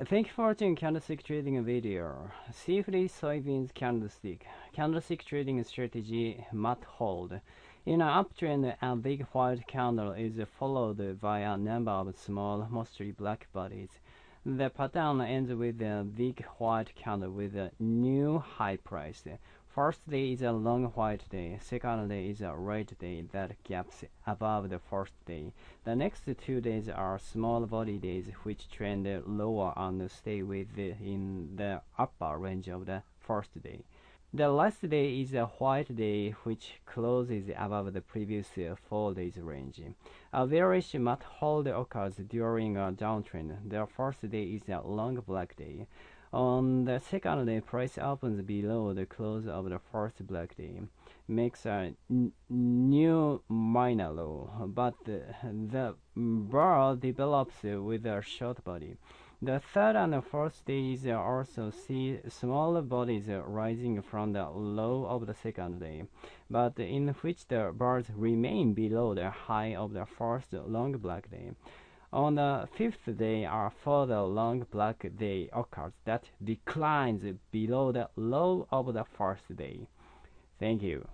Thank you for watching candlestick trading video. Safely soybeans candlestick. Candlestick trading strategy mat hold. In an uptrend, a big white candle is followed by a number of small, mostly black bodies. The pattern ends with a big white candle with a new high price. First day is a long white day, second day is a red day that gaps above the first day. The next two days are small body days which trend lower and stay within the upper range of the first day. The last day is a white day which closes above the previous four days range. A bearish mat hold occurs during a downtrend. The first day is a long black day. On the second day, price opens below the close of the first black day, makes a new minor low, but the bar develops with a short body. The third and fourth days also see small bodies rising from the low of the second day, but in which the bars remain below the high of the first long black day. On the fifth day, a further long black day occurs that declines below the low of the first day. Thank you.